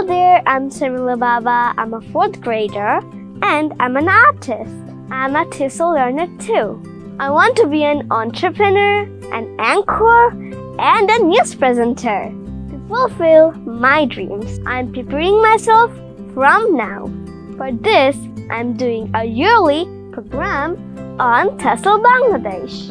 Hello there, I'm Samila Baba. I'm a fourth grader and I'm an artist. I'm a TESOL learner too. I want to be an entrepreneur, an anchor, and a news presenter. To fulfill my dreams, I'm preparing myself from now. For this, I'm doing a yearly program on TESOL Bangladesh.